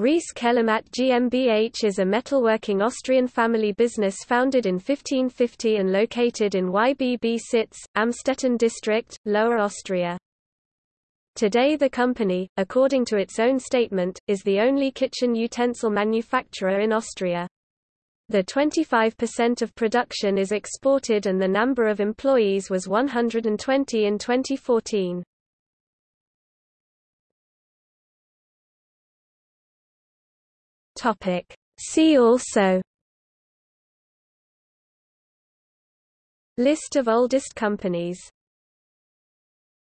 Riess Kelomat GmbH is a metalworking Austrian family business founded in 1550 and located in Ybbsitz, Amstetten district, Lower Austria. Today the company, according to its own statement, is the only kitchen utensil manufacturer in Austria. The 25% of production is exported and the number of employees was 120 in 2014. Topic. See also List of oldest companies